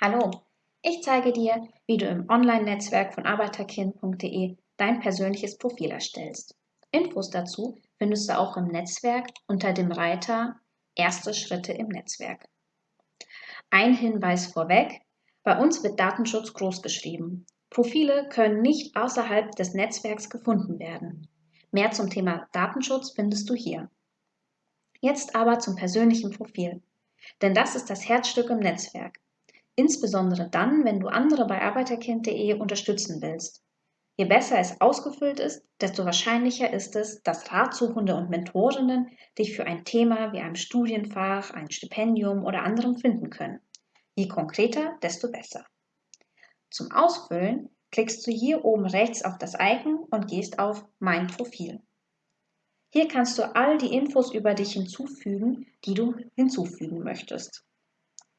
Hallo, ich zeige dir, wie du im Online-Netzwerk von arbeiterkind.de dein persönliches Profil erstellst. Infos dazu findest du auch im Netzwerk unter dem Reiter Erste Schritte im Netzwerk. Ein Hinweis vorweg, bei uns wird Datenschutz großgeschrieben. Profile können nicht außerhalb des Netzwerks gefunden werden. Mehr zum Thema Datenschutz findest du hier. Jetzt aber zum persönlichen Profil. Denn das ist das Herzstück im Netzwerk. Insbesondere dann, wenn du andere bei arbeiterkind.de unterstützen willst. Je besser es ausgefüllt ist, desto wahrscheinlicher ist es, dass Ratsuchende und Mentorinnen dich für ein Thema wie ein Studienfach, ein Stipendium oder anderem finden können. Je konkreter, desto besser. Zum Ausfüllen klickst du hier oben rechts auf das Icon und gehst auf Mein Profil. Hier kannst du all die Infos über dich hinzufügen, die du hinzufügen möchtest.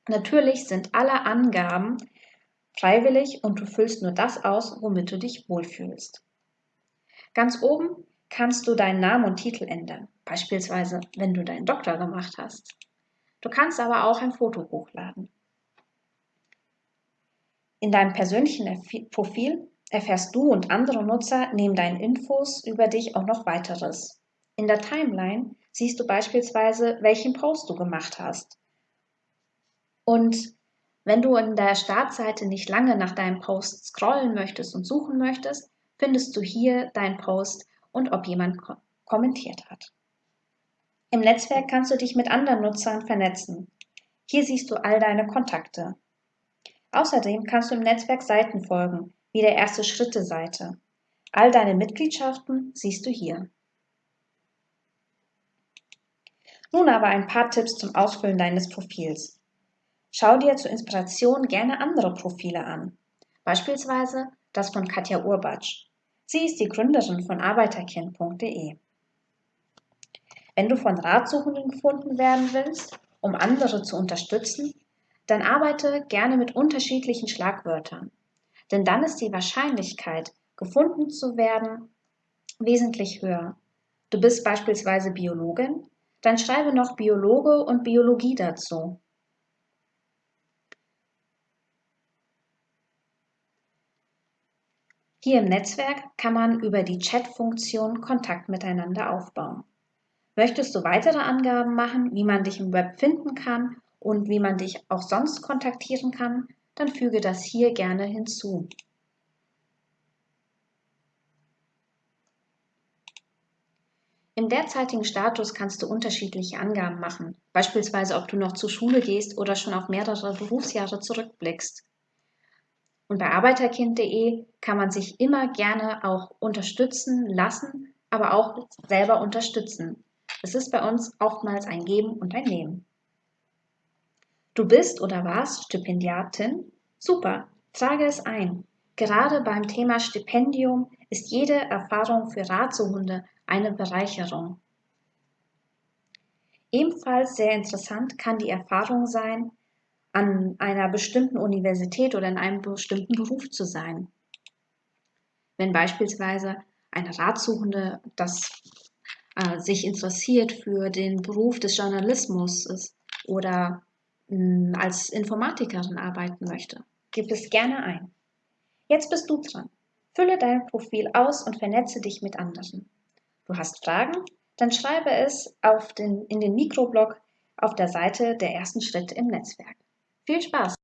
Natürlich sind alle Angaben freiwillig und du füllst nur das aus, womit du dich wohlfühlst. Ganz oben kannst du deinen Namen und Titel ändern, beispielsweise wenn du deinen Doktor gemacht hast. Du kannst aber auch ein Foto hochladen. In deinem persönlichen Profil erfährst du und andere Nutzer neben deinen Infos über dich auch noch weiteres. In der Timeline siehst du beispielsweise, welchen Post du gemacht hast und wenn du in der Startseite nicht lange nach deinem Post scrollen möchtest und suchen möchtest, findest du hier deinen Post und ob jemand ko kommentiert hat. Im Netzwerk kannst du dich mit anderen Nutzern vernetzen. Hier siehst du all deine Kontakte. Außerdem kannst du im Netzwerk Seiten folgen, wie der erste Schritte-Seite. All deine Mitgliedschaften siehst du hier. Nun aber ein paar Tipps zum Ausfüllen deines Profils. Schau dir zur Inspiration gerne andere Profile an, beispielsweise das von Katja Urbatsch. Sie ist die Gründerin von arbeiterkind.de. Wenn du von Ratsuchenden gefunden werden willst, um andere zu unterstützen, dann arbeite gerne mit unterschiedlichen Schlagwörtern. Denn dann ist die Wahrscheinlichkeit, gefunden zu werden, wesentlich höher. Du bist beispielsweise Biologin, dann schreibe noch Biologe und Biologie dazu. Hier im Netzwerk kann man über die Chat-Funktion Kontakt miteinander aufbauen. Möchtest du weitere Angaben machen, wie man dich im Web finden kann und wie man dich auch sonst kontaktieren kann, dann füge das hier gerne hinzu. Im derzeitigen Status kannst du unterschiedliche Angaben machen, beispielsweise ob du noch zur Schule gehst oder schon auf mehrere Berufsjahre zurückblickst. Und bei arbeiterkind.de kann man sich immer gerne auch unterstützen lassen, aber auch selber unterstützen. Es ist bei uns oftmals ein Geben und ein Nehmen. Du bist oder warst Stipendiatin? Super, trage es ein. Gerade beim Thema Stipendium ist jede Erfahrung für Ratsuchende eine Bereicherung. Ebenfalls sehr interessant kann die Erfahrung sein, an einer bestimmten Universität oder in einem bestimmten Beruf zu sein. Wenn beispielsweise eine Ratsuchende das äh, sich interessiert für den Beruf des Journalismus ist oder mh, hm, als Informatikerin arbeiten möchte, gib es gerne ein. Jetzt bist du dran. Fülle dein Profil aus und vernetze dich mit anderen. Du hast Fragen? Dann schreibe es den, in den Mikroblog auf der Seite der ersten Schritte im Netzwerk. fui de passo.